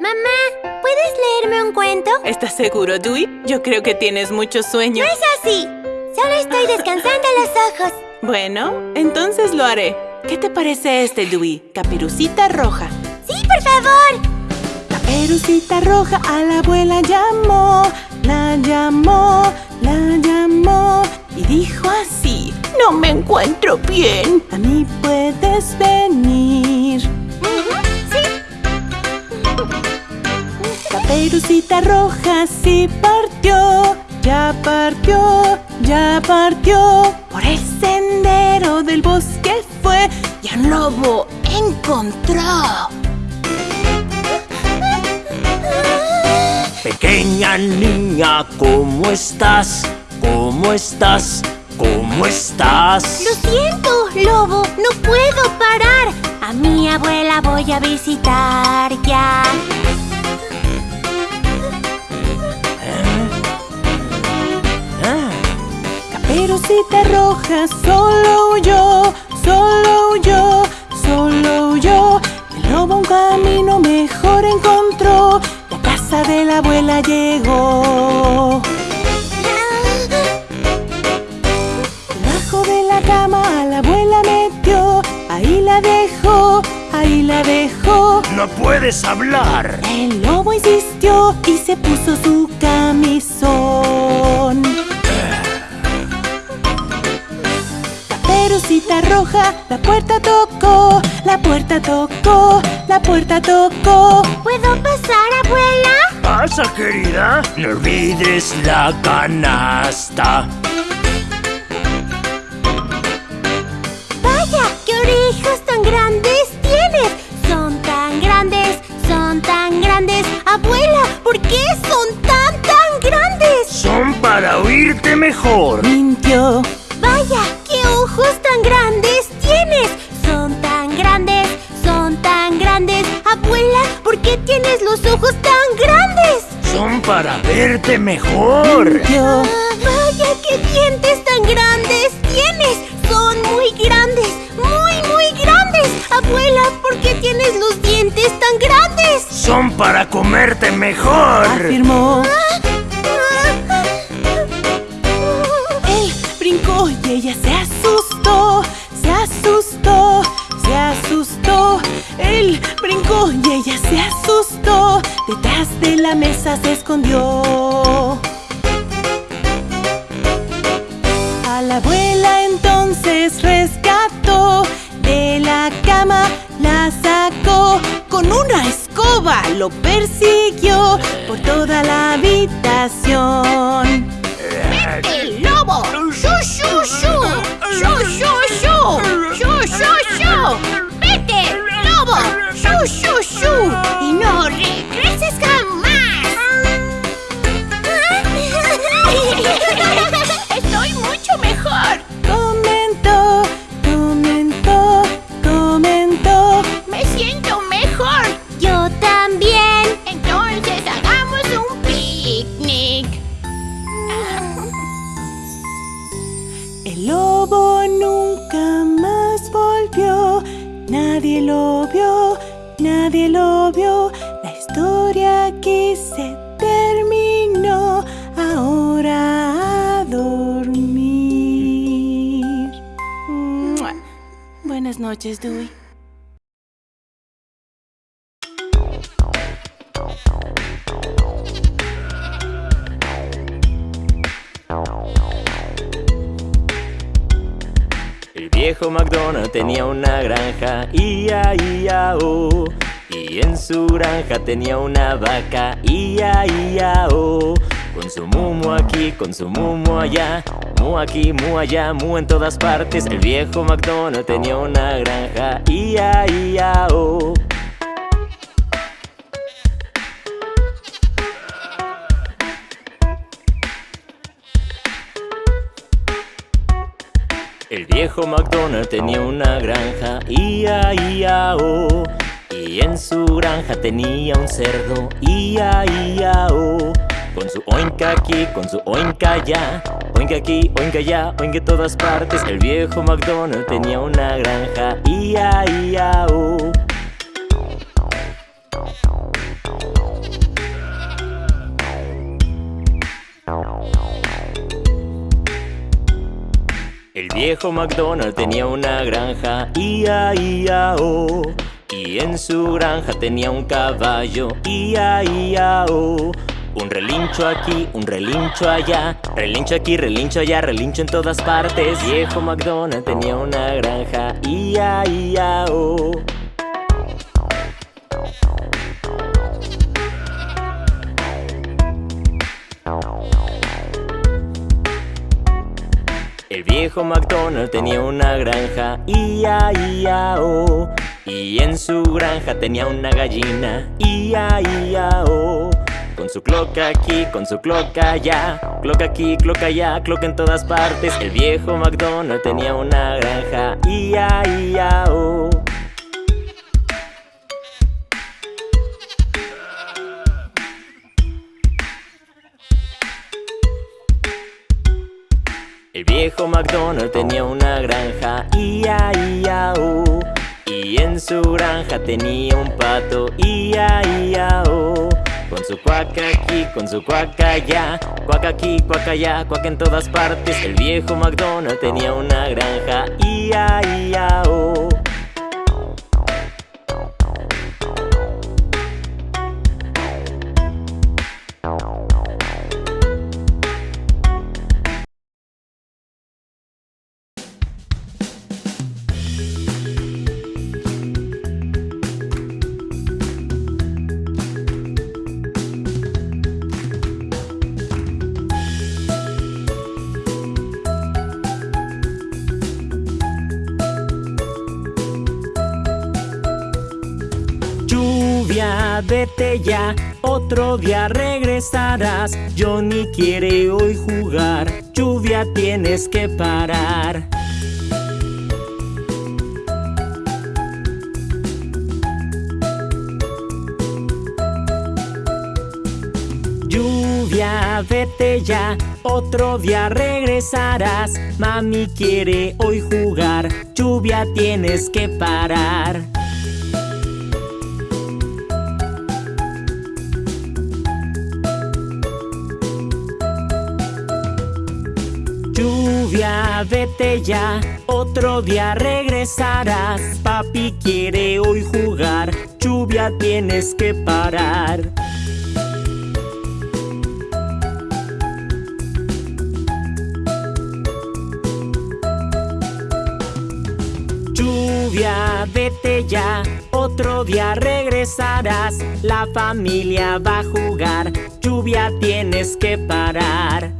Mamá, ¿puedes leerme un cuento? ¿Estás seguro, Dewey? Yo creo que tienes mucho sueño. No es así. Solo estoy descansando los ojos. Bueno, entonces lo haré. ¿Qué te parece este, Dewey? Caperucita roja. ¡Sí, por favor! Caperucita roja a la abuela llamó, la llamó, la llamó y dijo así: No me encuentro bien. A mí puedes venir. Caperucita roja sí partió, ya partió, ya partió. Por el sendero del bosque fue y a un lobo encontró. Pequeña niña, ¿cómo estás? ¿Cómo estás? ¿Cómo estás? Lo siento, lobo, no puedo parar. A mi abuela voy a visitar ya. Caperucita roja solo huyó, solo huyó, solo huyó. El lobo un camino mejor encontró. La casa de la abuela llegó. Debajo de la cama a la abuela metió. Ahí la dejó, ahí la dejó. no puedes hablar. El lobo insistió y se puso su camisón. Caperucita roja, la puerta tocó, la puerta tocó, la puerta tocó. ¿Puedo pasar, abuela? Pasa, querida. No olvides la canasta. Vaya, qué orejas tan grandes tienes. Son tan grandes, son tan grandes. Abuela, ¿por qué son tan, tan grandes? Son para oírte mejor. Mejor. Ah, vaya, qué dientes tan grandes tienes. Son muy grandes, muy, muy grandes. Abuela, ¿por qué tienes los dientes tan grandes? Son para comerte mejor. Afirmó. Él brincó y ella se asustó, se asustó, se asustó. Él brincó y ella se asustó. Detrás de la mesa se escondió. Percy se terminó, ahora a dormir. Buenas noches, Dewey. El viejo McDonald tenía una granja, ia, ia, oh. En su granja tenía una vaca, ia, ia, oh. Con su mumo aquí, con su mumo allá, mu aquí, mu allá, mu en todas partes. El viejo McDonald tenía una granja, ia, ia, oh. El viejo McDonald tenía una granja, ia, ia, oh. Y en su granja tenía un cerdo, ia, ia, oh. Con su oinca aquí, con su oinca allá, oinca aquí, oinca allá, oinca en todas partes. El viejo McDonald tenía una granja, ia, ia, oh. El viejo McDonald tenía una granja, ia, ia, oh. Y en su granja tenía un caballo, ia, ia, oh. Un relincho aquí, un relincho allá. Relincho aquí, relincho allá, relincho en todas partes. Viejo McDonald tenía una granja. Ia, ia, oh. El viejo McDonald tenía una granja. Ia, ia, oh Y en su granja tenía una gallina. Ia, ia, oh con su cloca aquí, con su cloca allá. Cloca aquí, cloca allá, cloca en todas partes. El viejo McDonald tenía una granja. Ia, ia, oh. El viejo McDonald tenía una granja. Ia, ia, oh Y en su granja tenía un pato Ia, ia, oh con su cuaca aquí, con su cuaca allá Cuaca aquí, cuaca allá, cuaca en todas partes. El viejo McDonald tenía una granja Ia, ia, oh vete ya, otro día regresarás. Johnny quiere hoy jugar, lluvia tienes que parar. Lluvia, vete ya, otro día regresarás. Mami quiere hoy jugar, lluvia tienes que parar Lluvia, vete ya, otro día regresarás. Papi quiere hoy jugar, lluvia tienes que parar. Lluvia, vete ya, otro día regresarás. La familia va a jugar, lluvia tienes que parar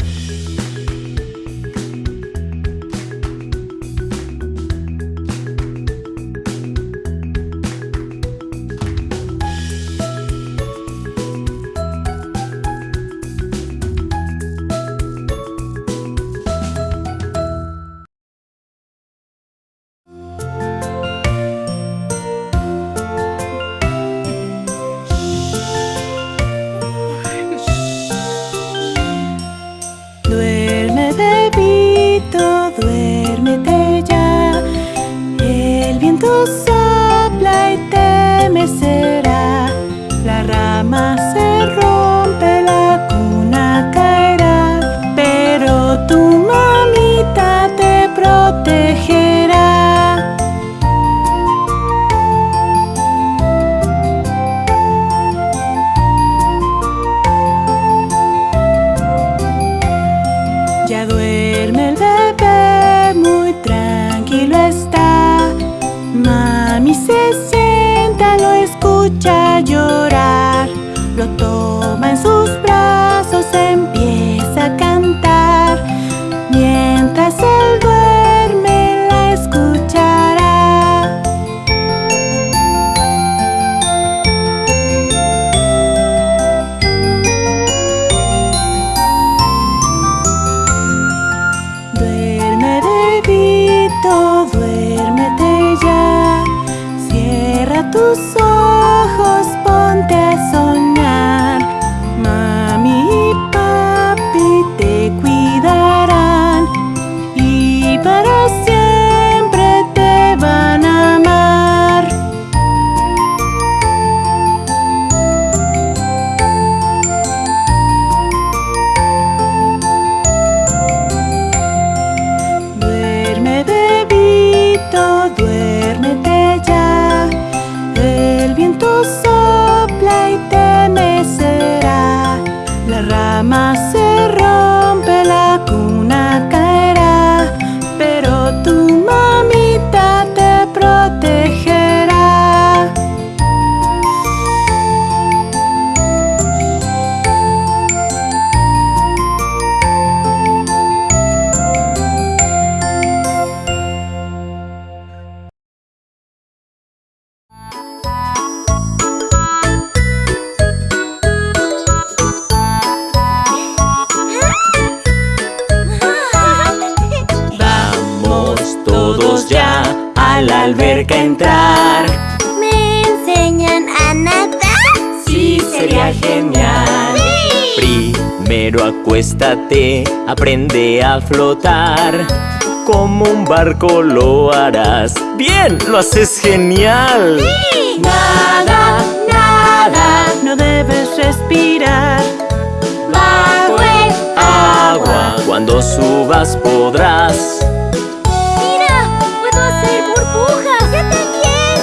flotar Como un barco lo harás ¡Bien! ¡Lo haces genial! ¡Sí! Nada, nada No debes respirar Bajo el agua. Cuando subas podrás ¡Mira! ¡Puedo hacer burbujas! ¡Yo también!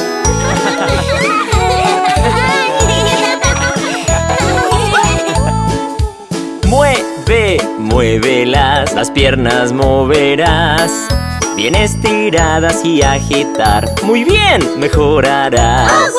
¡Mueve! ¡Mueve! Las piernas moverás. Bien estiradas y agitar. Muy bien, mejorarás.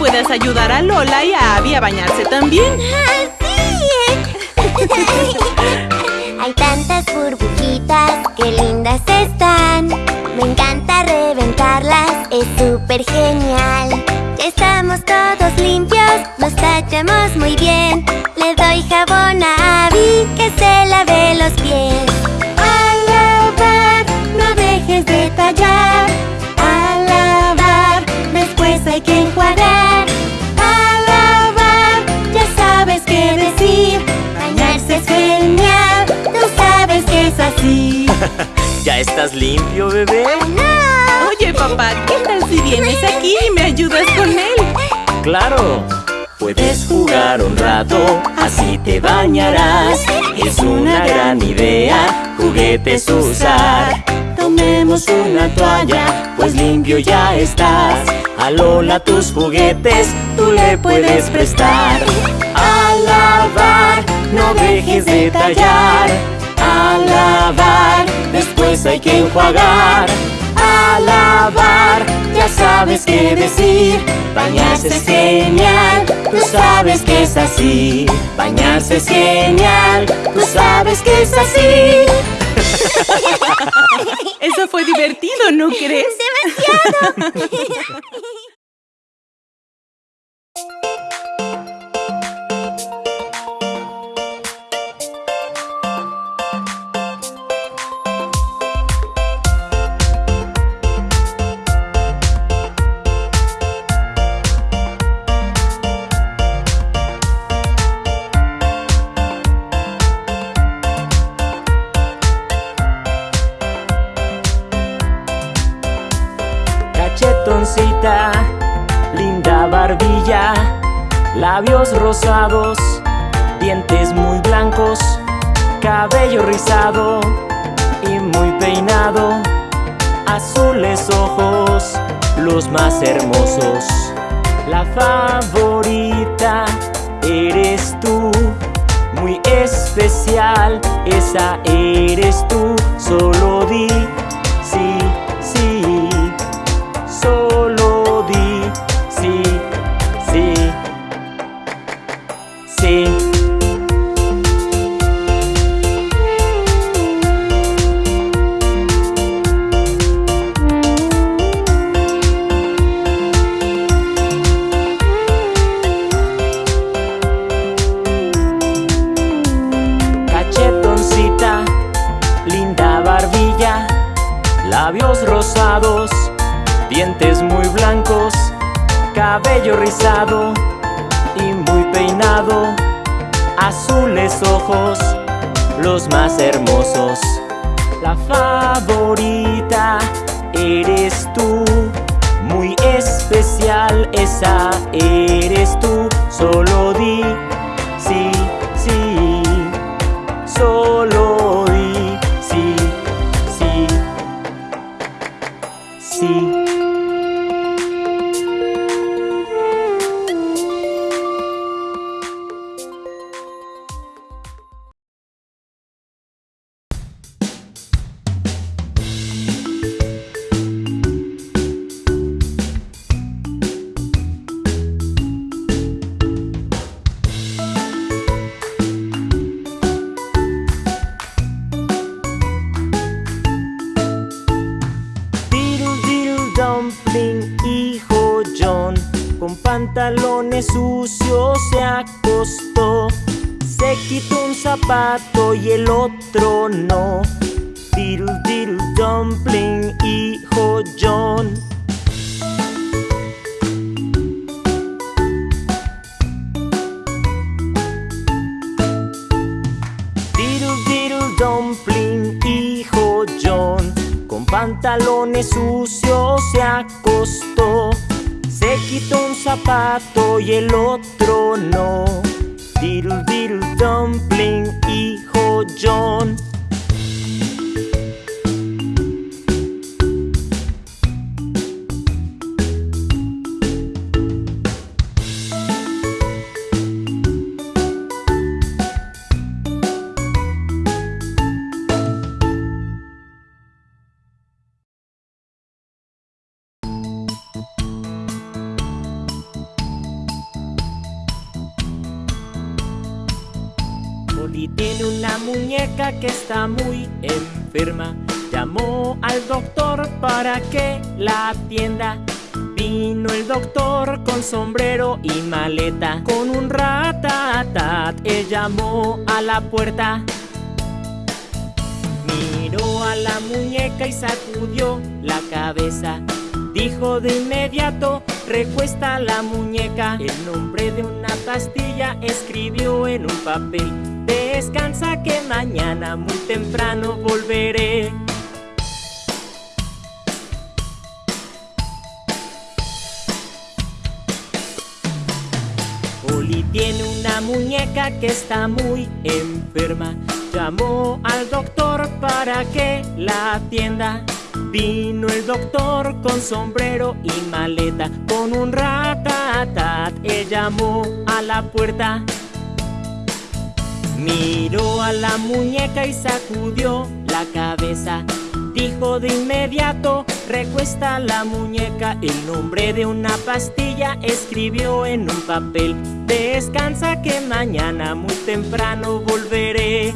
Puedas ayudar a Lola y a Abby a bañarse también. Hay tantas burbujitas, qué lindas están. Me encanta reventarlas, es súper genial. Estamos todos limpios, nos tachamos muy bien. Le doy jabón a Abby que se lave los pies. Estás limpio, bebé? ¡No! Oye, papá, ¿qué tal si vienes aquí y me ayudas con él? ¡Claro! Puedes jugar un rato, así te bañarás. Es una gran idea, juguetes usar. Tomemos una toalla, pues limpio ya estás. A Lola tus juguetes, tú le puedes prestar. A lavar, no dejes de tallar. Lavar, después hay que enjuagar. A lavar, ya sabes qué decir. Bañarse es genial, tú sabes que es así. Bañarse es genial, tú sabes que es así. Eso fue divertido, ¿no crees? ¡Demasiado! dientes muy blancos, cabello rizado y muy peinado, azules ojos, los más hermosos. La favorita eres tú, muy especial, esa eres tú, solo di los más hermosos. La favorita eres tú, muy especial, esa eres el llamó a la puerta. Miró a la muñeca y sacudió la cabeza. Dijo de inmediato, recuesta la muñeca. El nombre de una pastilla escribió en un papel. Descansa que mañana muy temprano volveré. Tiene una muñeca que está muy enferma. Llamó al doctor para que la atienda. Vino el doctor con sombrero y maleta, con un ratatat, él llamó a la puerta. Miró a la muñeca y sacudió la cabeza. Dijo de inmediato, recuesta la muñeca. El nombre de una pastilla escribió en un papel. Descansa que mañana muy temprano volveré.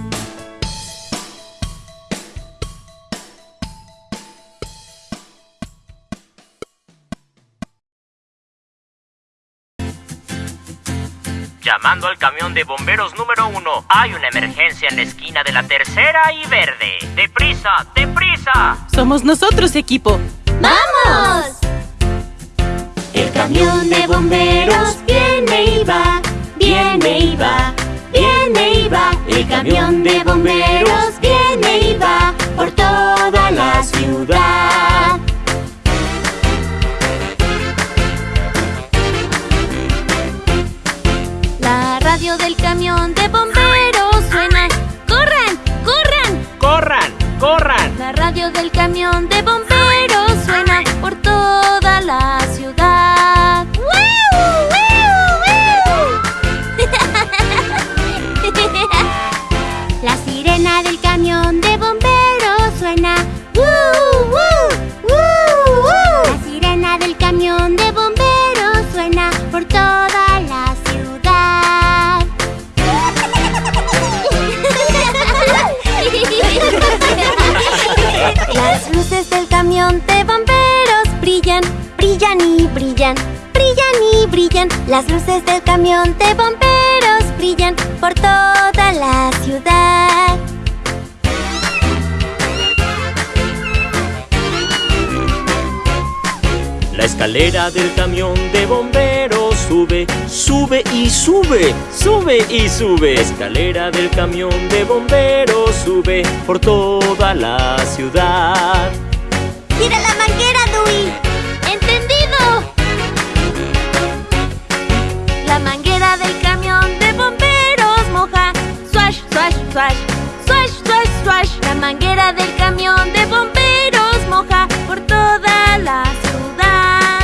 Llamando al camión de bomberos número uno. Hay una emergencia en la esquina de la tercera y verde. ¡Deprisa! ¡Deprisa! Somos nosotros, equipo. ¡Vamos! El camión de bomberos viene y va, viene y va, viene y va. El camión de bomberos viene y va por toda la ciudad. La radio del camión de bomberos brillan y brillan. Las luces del camión de bomberos brillan por toda la ciudad. La escalera del camión de bomberos sube, sube y sube, sube y sube. Escalera del camión de bomberos sube por toda la ciudad. ¡Tira la manguera, manguera del camión de bomberos moja por toda la ciudad.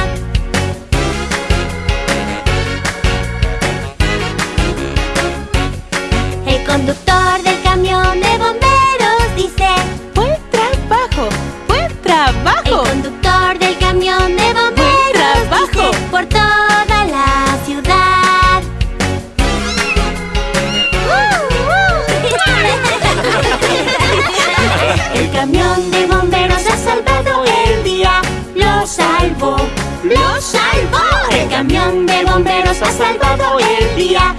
El conductor bomberos ha el día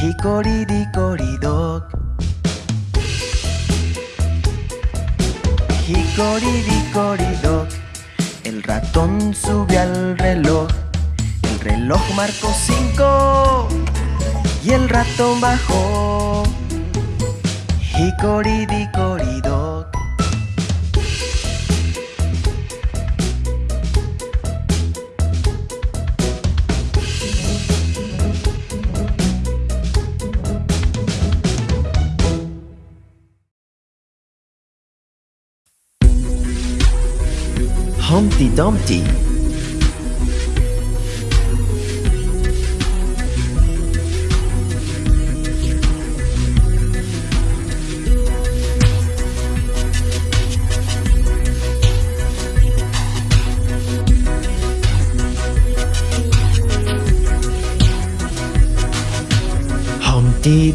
Dickory dock. El ratón sube al reloj. El reloj marcó cinco y el ratón bajó. Hickory Humpty Dumpty.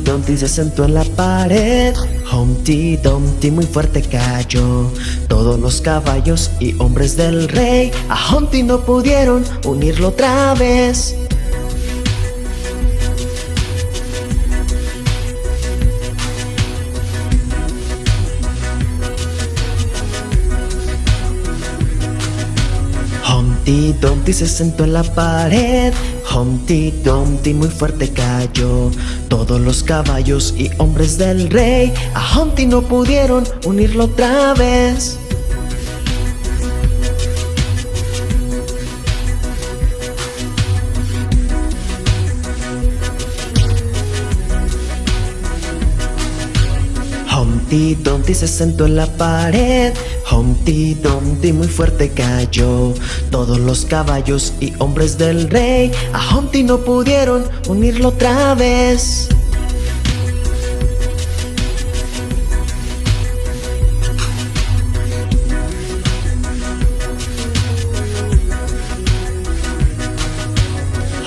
Dumpty se sentó en la pared Humpty Dumpty muy fuerte cayó. Todos los caballos y hombres del rey A Humpty no pudieron unirlo otra vez. Humpty Dumpty se sentó en la pared Humpty Dumpty muy fuerte cayó. Todos los caballos y hombres del rey A Humpty no pudieron unirlo otra vez. Humpty Dumpty se sentó en la pared Humpty Dumpty muy fuerte cayó. Todos los caballos y hombres del rey A Humpty no pudieron unirlo otra vez.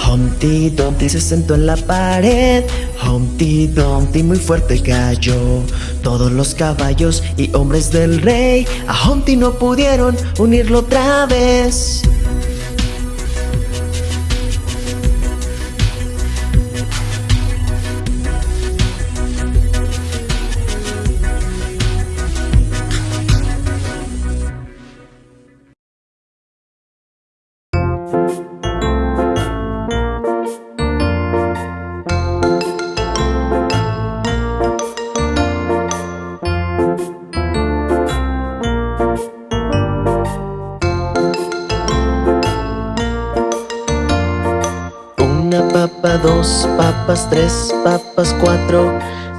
Humpty Dumpty se sentó en la pared Humpty Dumpty muy fuerte cayó. Todos los caballos y hombres del rey A Humpty no pudieron unirlo otra vez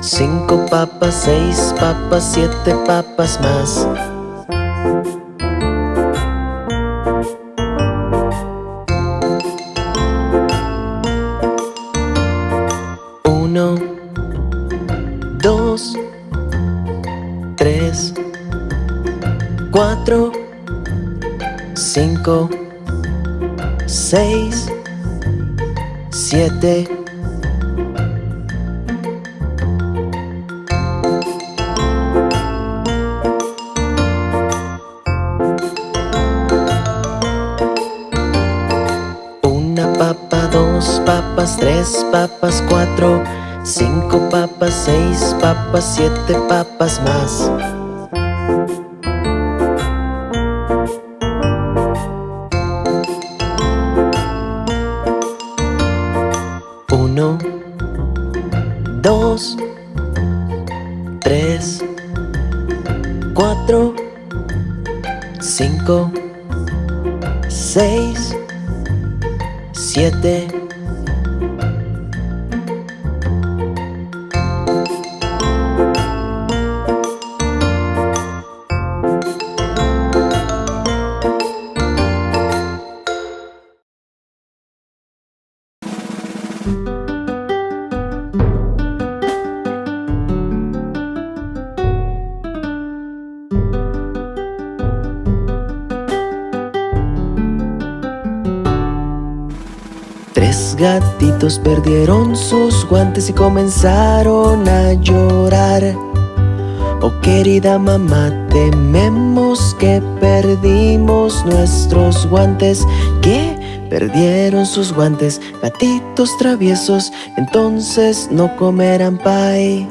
cinco papas, seis papas, siete papas más. Uno, dos, tres, cuatro, cinco, seis, siete Cinco papas, seis papas, siete papas más. Uno, dos, tres, cuatro, cinco, seis, siete, perdieron sus guantes y comenzaron a llorar. Oh querida mamá, tememos que perdimos nuestros guantes. Que perdieron sus guantes, gatitos traviesos, entonces no comerán pie.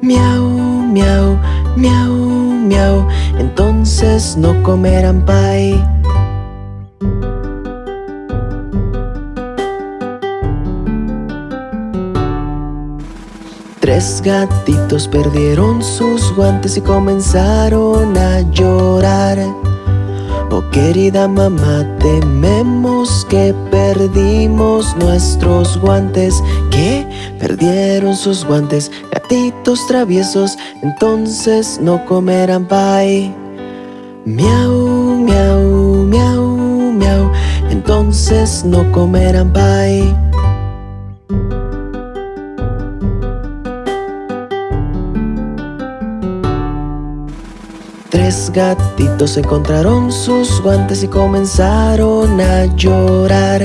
Miau, miau, miau, miau, entonces no comerán pie. Tres gatitos perdieron sus guantes y comenzaron a llorar. Oh querida mamá, tememos que perdimos nuestros guantes. Que perdieron sus guantes, gatitos traviesos, entonces no comerán pie. Miau, miau, miau, miau, entonces no comerán pie. Gatitos encontraron sus guantes y comenzaron a llorar.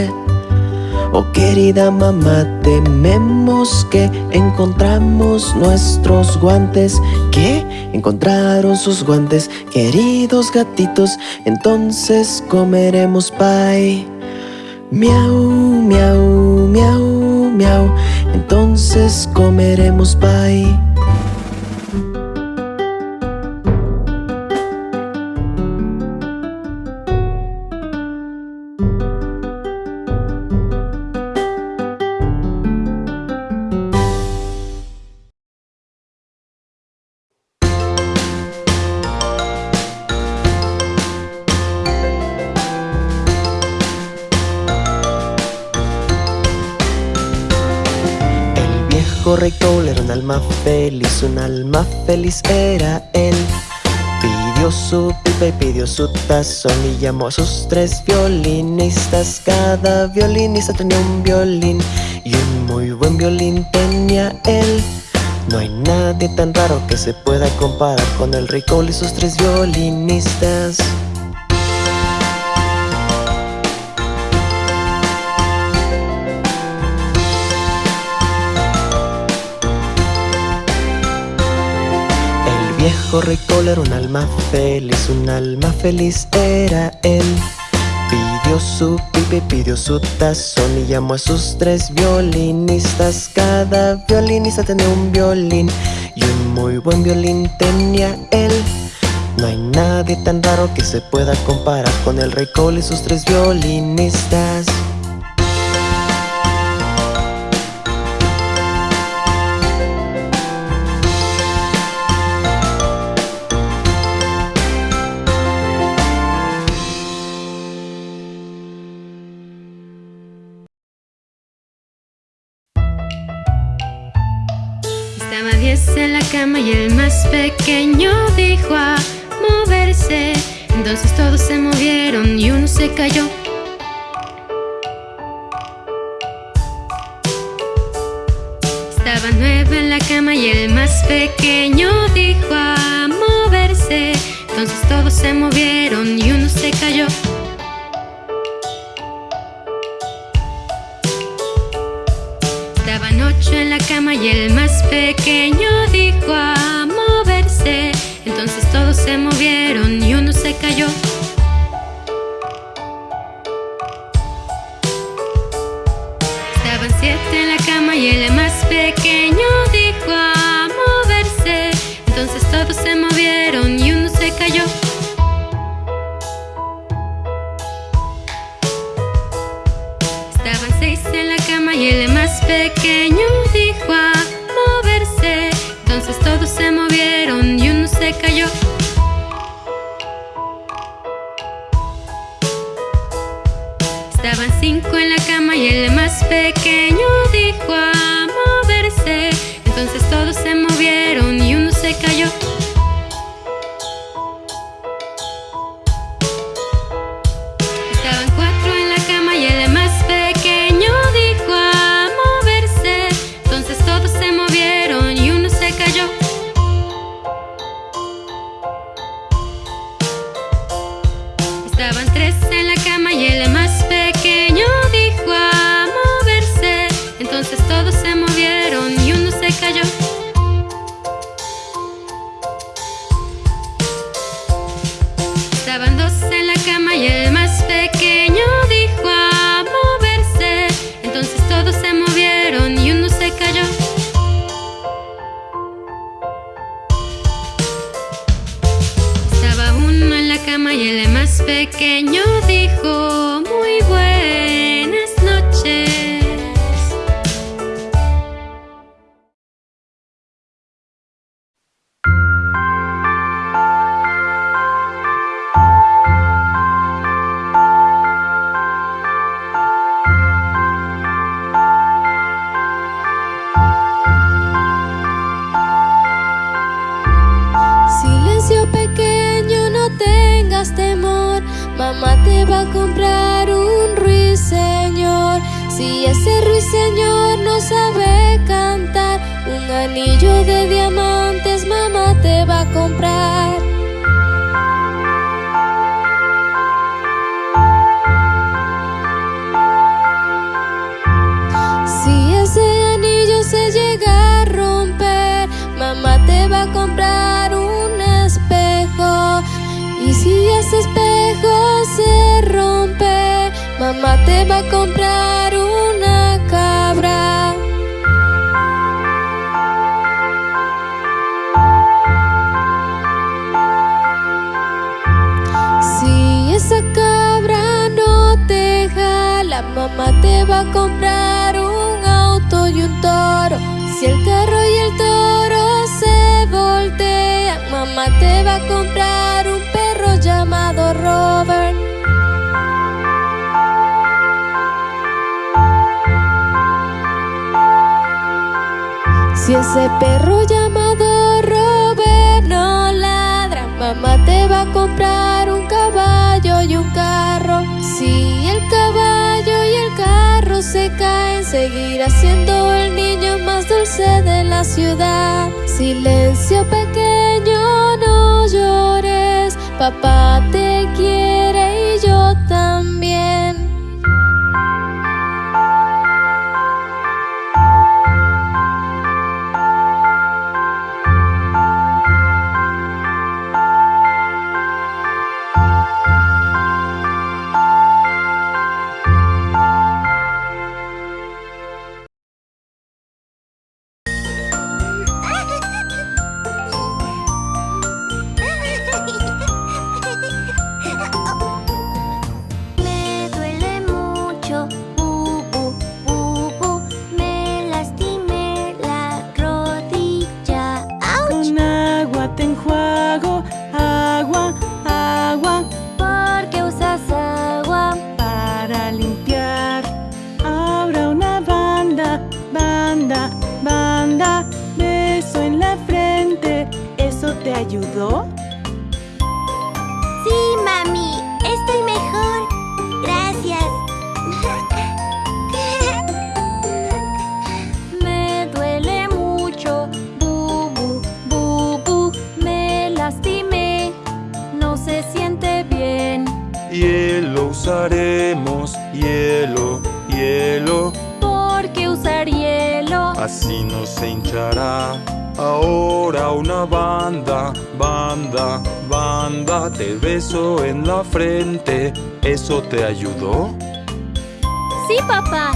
Oh querida mamá, tememos que encontramos nuestros guantes. Que encontraron sus guantes, queridos gatitos, entonces comeremos pie. Miau, miau, miau, miau, entonces comeremos pie. Un alma feliz era él. Pidió su pipa y pidió su tazón y llamó a sus tres violinistas. Cada violinista tenía un violín y un muy buen violín tenía él. No hay nadie tan raro que se pueda comparar con el rey Cole y sus tres violinistas. Viejo rey Cole era un alma feliz, un alma feliz era él. Pidió su pipa y pidió su tazón y llamó a sus tres violinistas. Cada violinista tenía un violín y un muy buen violín tenía él. No hay nadie tan raro que se pueda comparar con el rey Cole y sus tres violinistas. Y el más pequeño dijo a moverse. Entonces todos se movieron y uno se cayó. Estaba nueve en la cama y el más pequeño dijo a moverse. Entonces todos se movieron y uno se cayó. Ocho en la cama y el más pequeño dijo a moverse. Entonces todos se movieron y uno se cayó. Estaban siete en la cama y el más pequeño dijo a moverse. Entonces todos se movieron y uno se cayó. Estaban seis en la cama y el pequeño dijo a moverse. Entonces todos se movieron y uno se cayó. Estaban cinco en la cama y el más pequeño dijo a moverse. Entonces todos se movieron y uno se cayó. Mamá te va a comprar un auto y un toro. Si el carro y el toro se voltean Mamá te va a comprar un perro llamado Robert. Si ese perro llamado Robert no ladra Mamá te va a comprar en seguir haciendo el niño más dulce de la ciudad. Silencio pequeño, no llores, papá te quiere. banda, banda, banda, te beso en la frente. ¿Eso te ayudó? Sí, papá.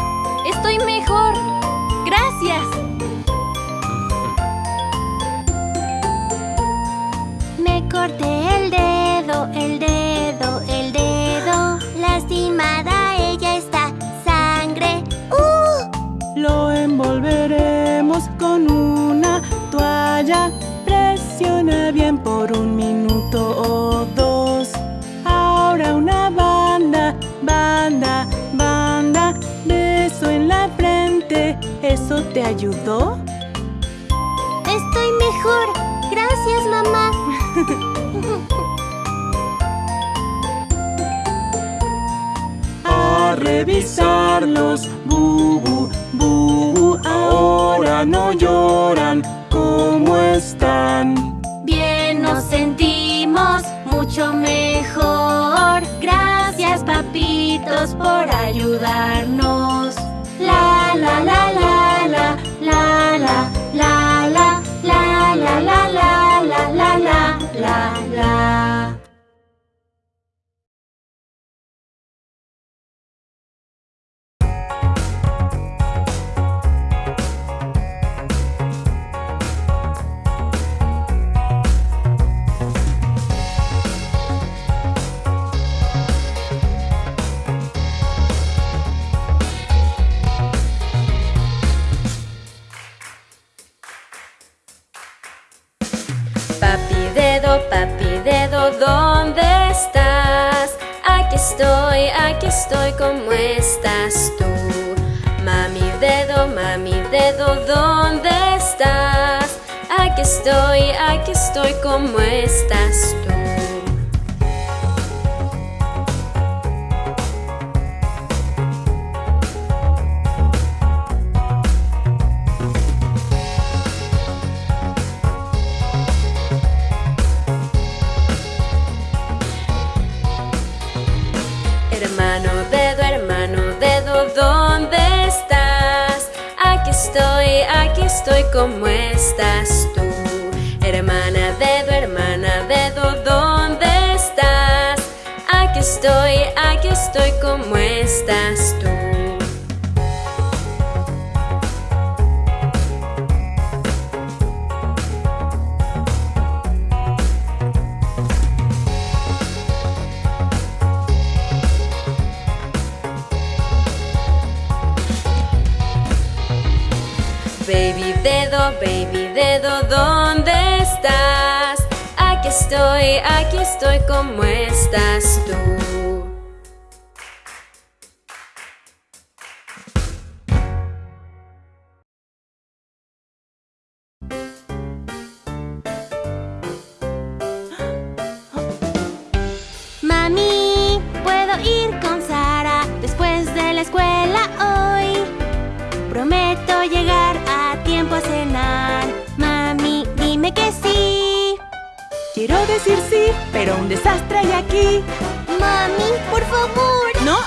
Estoy mejor. Gracias. Me corté bien por un minuto o dos. Ahora una banda, banda, banda, beso en la frente. ¿Eso te ayudó? Estoy mejor. Gracias, mamá. A revisarlos, bubu, bubu, ahora no lloran, ¿cómo están? Mucho mejor. Gracias, papitos, por ayudarnos. La la la la la la la la la la la la la la la la la la ¿dónde estás? Aquí estoy, aquí estoy, ¿cómo estás tú? Mami dedo, mami dedo, ¿dónde estás? Aquí estoy, aquí estoy, ¿cómo estás tú? ¿Cómo estás tú? Hermana dedo, hermana dedo, ¿dónde estás? Aquí estoy, aquí estoy, ¿cómo estás ¿dónde estás? Aquí estoy, aquí estoy, ¿cómo estás tú? Quiero decir sí, pero un desastre hay aquí. Mami, por favor. ¡No!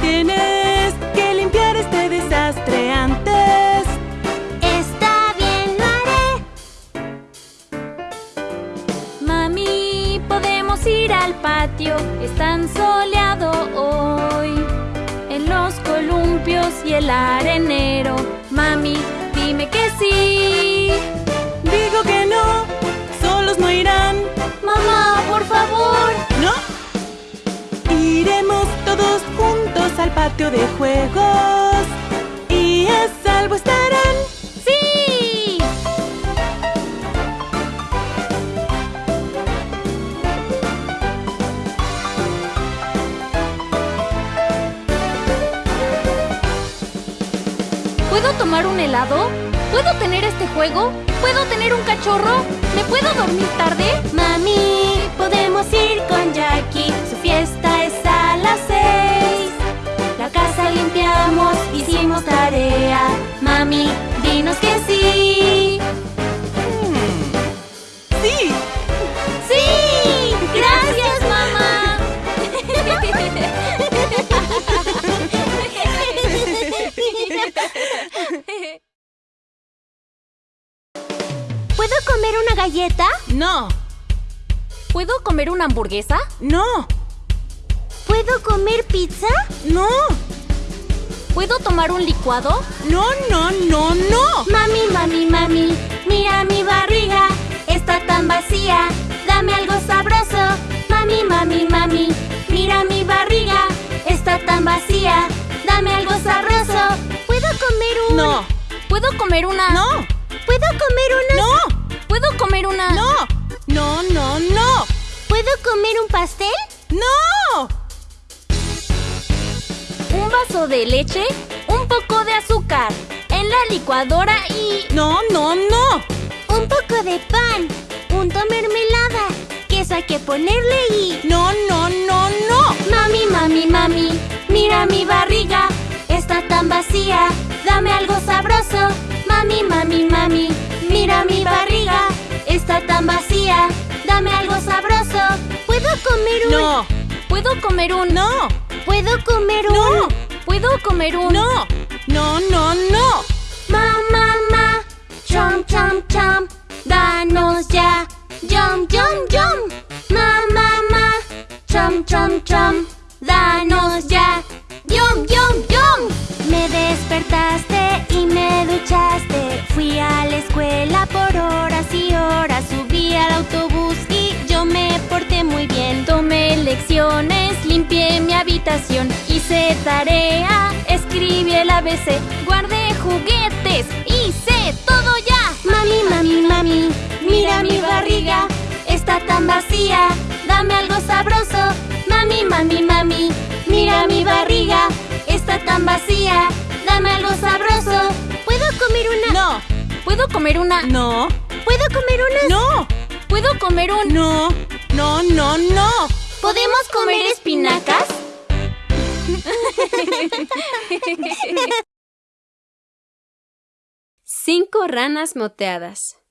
Tienes que limpiar este desastre antes. Está bien, lo haré. Mami, podemos ir al patio. Es tan soleado hoy. En los columpios y el arenero. Mami, dime que sí. No irán. Mamá, por favor. ¿No? Iremos todos juntos al patio de juegos. Y a salvo estarán. ¡Sí! ¿Puedo tomar un helado? ¿Puedo tener este juego? ¿Puedo tener un cachorro? ¿Me puedo dormir tarde? Mami, podemos ir con Jackie. Su fiesta es a las seis. La casa limpiamos, hicimos tarea. Mami, dinos que sí. No, ¿Puedo comer una hamburguesa? no, ¿Puedo comer pizza? no, ¿Puedo tomar un licuado? no, no, no, no. Mami, mami, mami, mira mi barriga, está tan vacía, dame algo sabroso. Mami, mami, mami, mira mi barriga, está tan vacía, dame algo sabroso. ¿Puedo comer un...? No, ¿Puedo comer una...? no, ¿Puedo comer una...? no, ¿Puedo comer una...? no, no, no, no, ¿Puedo comer un pastel? no. ¿Un vaso de leche? Un poco de azúcar en la licuadora y... No, no, no. Un poco de pan, punto mermelada, queso hay que ponerle y... No, no, no, no. Mami, mami, mami, mira mi barriga, está tan vacía, dame algo sabroso. Mami, mami, mami, mira mi barriga, está tan vacía, dame algo sabroso. ¿Puedo comer un...? No. ¿Puedo comer un...? No. ¿Puedo comer un...? No. ¿Puedo comer un...? No. No, no, no. Ma, ma, ma, chom, chom, chom, danos ya, yum, yum, yum. Ma, ma, ma, chom, chom, chom, danos ya, yum, yum, yum. Me despertaste y me duchaste. Fui a la escuela por horas y horas. Subí al autobús y yo me porté muy bien. Tomé lecciones, limpié mi habitación, hice tarea, escribí el ABC, guardé juguetes, hice todo ya. Mami, mami, mami, Mira mi barriga, está tan vacía, dame algo sabroso. Mami, mami, mami, mira mi barriga, está tan vacía, dame algo sabroso. ¿Puedo comer una...? No. ¿Puedo comer una? No. ¿Puedo comer una...? No. ¿Puedo comer un? No. No, no, no. ¿Podemos comer espinacas? Cinco ranas moteadas.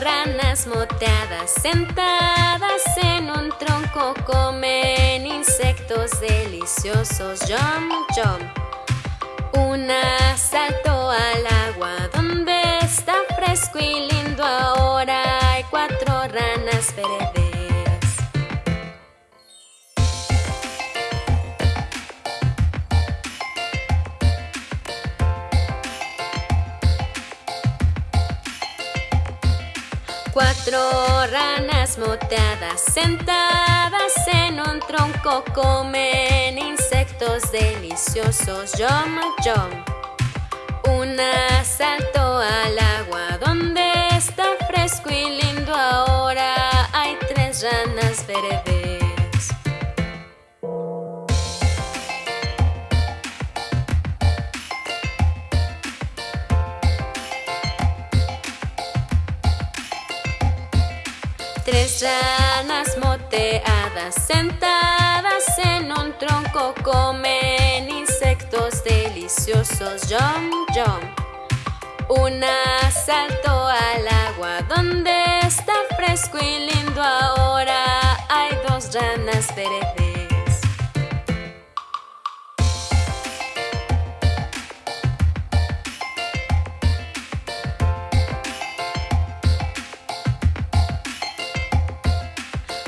Ranas moteadas sentadas en un tronco comen insectos deliciosos. Yum, yum. Una saltó al agua donde está fresco y lindo. Ranas moteadas sentadas en un tronco comen insectos deliciosos. Yum, yum. Una saltó al agua donde está fresco y lindo. Ahora hay tres ranas verdes. Ranas moteadas sentadas en un tronco comen insectos deliciosos. Yum, yum. Una saltó al agua donde está fresco y lindo. Ahora hay dos ranas verdes.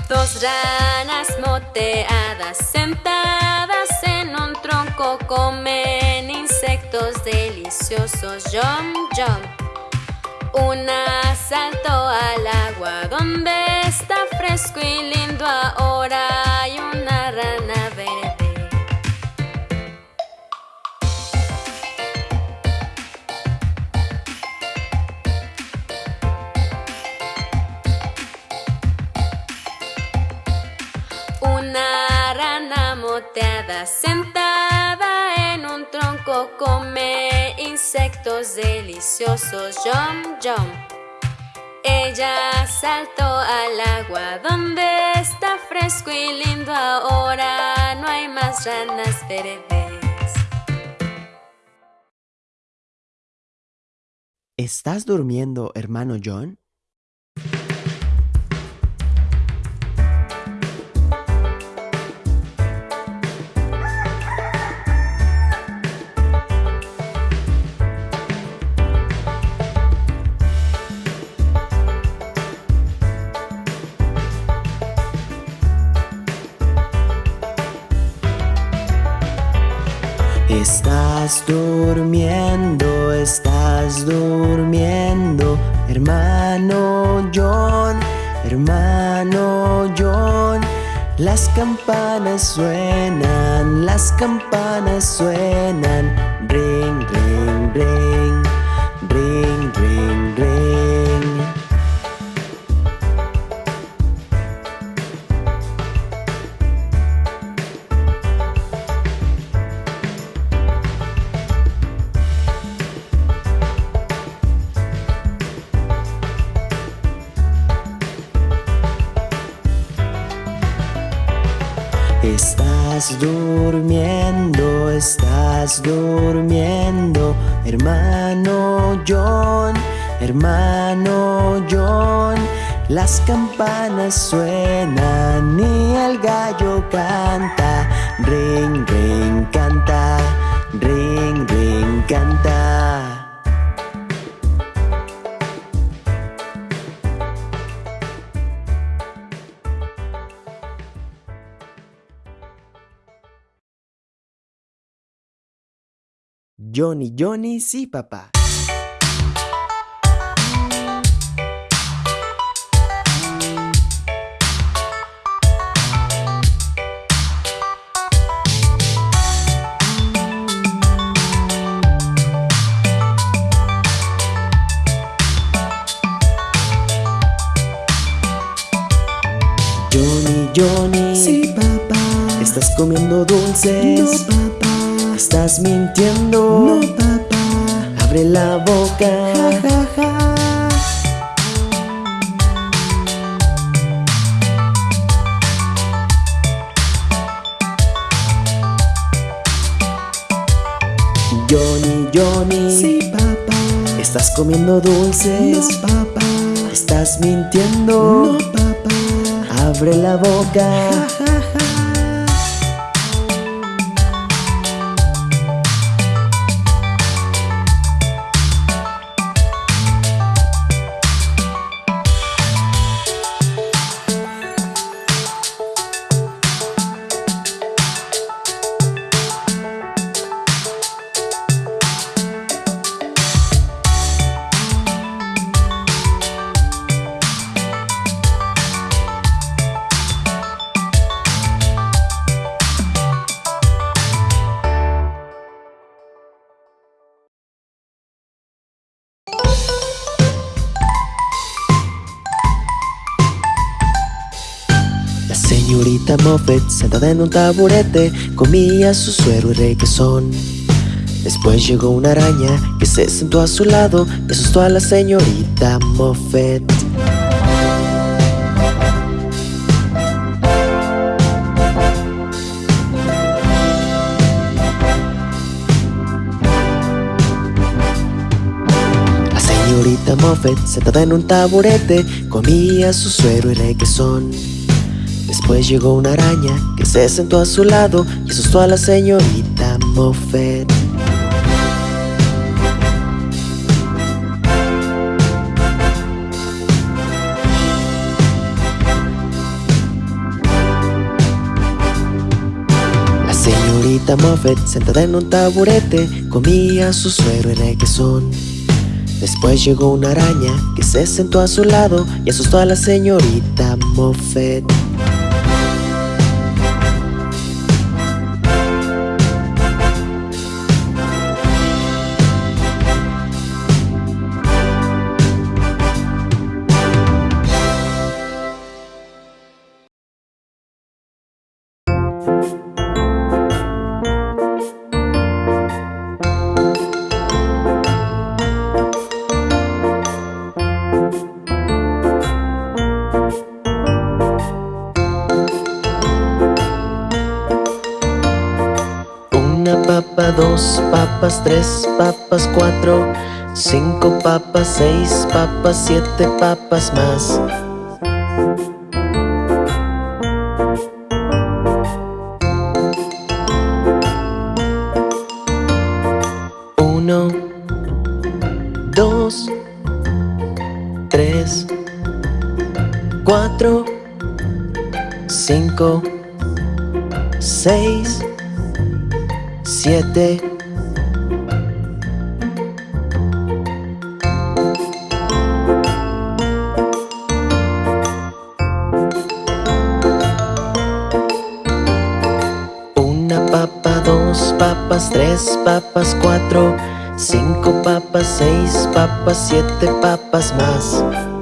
Dos ranas moteadas sentadas en un tronco comen insectos deliciosos. Yum, yum. Una saltó al agua donde está fresco y lindo. Ahora come insectos deliciosos. Yum, yum. Ella saltó al agua donde está fresco y lindo. Ahora no hay más ranas verdes. ¿Estás durmiendo, hermano John? Estás durmiendo, estás durmiendo, hermano John, hermano John. Las campanas suenan, las campanas suenan. Ring, ring, ring. Ring, ring. Estás durmiendo, estás durmiendo, hermano John, hermano John. Las campanas suenan y el gallo canta, ring, ring, canta, ring, ring, canta. Johnny, Johnny, sí, papá. Johnny, Johnny. Sí, papá. ¿Estás comiendo dulces? No, papá. ¿Estás mintiendo? No, papá. Abre la boca. Ja, ja, ja. Johnny, Johnny. Sí, papá. ¿Estás comiendo dulces? No, papá. ¿Estás mintiendo? No, papá. Abre la boca. Ja, ja, Moffat, sentada en un taburete, comía su suero y requesón. Después llegó una araña que se sentó a su lado y asustó a la señorita Moffat. La señorita Moffat, sentada en un taburete, comía su suero y requesón. Después llegó una araña que se sentó a su lado y asustó a la señorita Moffat. La señorita Moffat, sentada en un taburete, comía su suero y requesón. Después llegó una araña que se sentó a su lado y asustó a la señorita Moffat. Dos papas, tres papas, cuatro, cinco papas, seis papas, siete papas más. Siete papas más.